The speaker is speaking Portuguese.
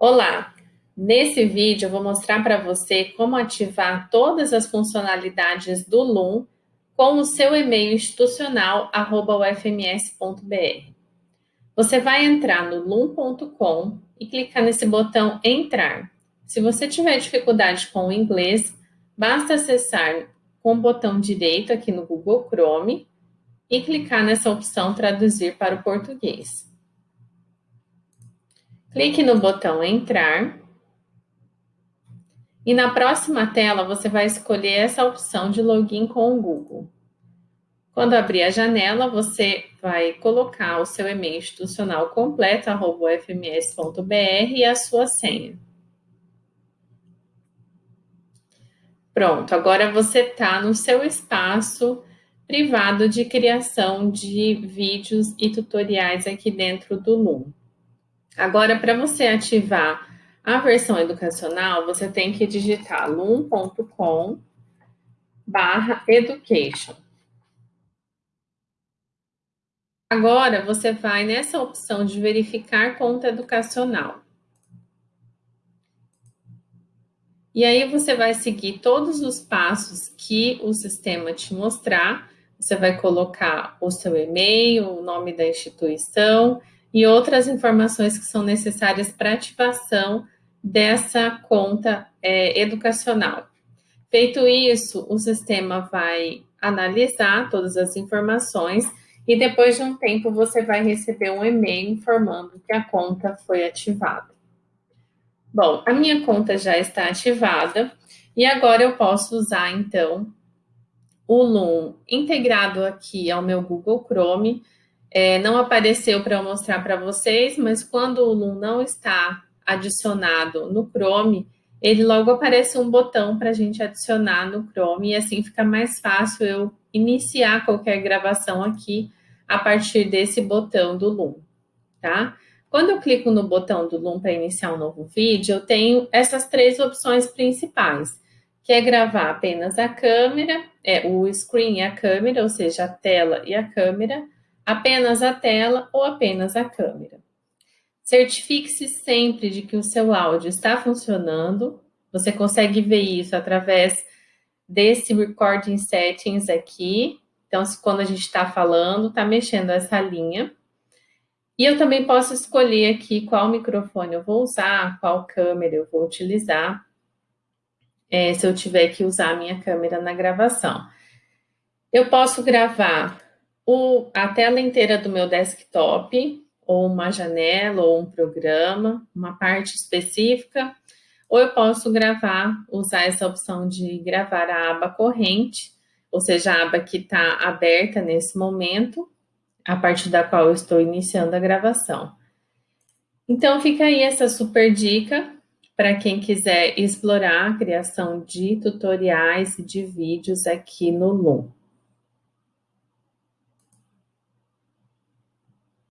Olá! Nesse vídeo eu vou mostrar para você como ativar todas as funcionalidades do Loom com o seu e-mail institucional ufms.br. Você vai entrar no loom.com e clicar nesse botão Entrar. Se você tiver dificuldade com o inglês, basta acessar com o botão direito aqui no Google Chrome e clicar nessa opção Traduzir para o português. Clique no botão Entrar. E na próxima tela, você vai escolher essa opção de login com o Google. Quando abrir a janela, você vai colocar o seu e-mail institucional completo, fms.br e a sua senha. Pronto, agora você está no seu espaço privado de criação de vídeos e tutoriais aqui dentro do Loom. Agora, para você ativar a versão educacional, você tem que digitar loom.com barra education. Agora, você vai nessa opção de verificar conta educacional. E aí, você vai seguir todos os passos que o sistema te mostrar. Você vai colocar o seu e-mail, o nome da instituição e outras informações que são necessárias para ativação dessa conta é, educacional. Feito isso, o sistema vai analisar todas as informações e depois de um tempo você vai receber um e-mail informando que a conta foi ativada. Bom, a minha conta já está ativada e agora eu posso usar então o Loom integrado aqui ao meu Google Chrome é, não apareceu para eu mostrar para vocês, mas quando o Loom não está adicionado no Chrome, ele logo aparece um botão para a gente adicionar no Chrome e assim fica mais fácil eu iniciar qualquer gravação aqui a partir desse botão do Loom, tá? Quando eu clico no botão do Loom para iniciar um novo vídeo, eu tenho essas três opções principais, que é gravar apenas a câmera, é o screen e a câmera, ou seja, a tela e a câmera, apenas a tela ou apenas a câmera. Certifique-se sempre de que o seu áudio está funcionando. Você consegue ver isso através desse Recording Settings aqui. Então, quando a gente está falando, está mexendo essa linha. E eu também posso escolher aqui qual microfone eu vou usar, qual câmera eu vou utilizar, é, se eu tiver que usar a minha câmera na gravação. Eu posso gravar o, a tela inteira do meu desktop, ou uma janela, ou um programa, uma parte específica, ou eu posso gravar, usar essa opção de gravar a aba corrente, ou seja, a aba que está aberta nesse momento, a partir da qual eu estou iniciando a gravação. Então, fica aí essa super dica para quem quiser explorar a criação de tutoriais e de vídeos aqui no Loom.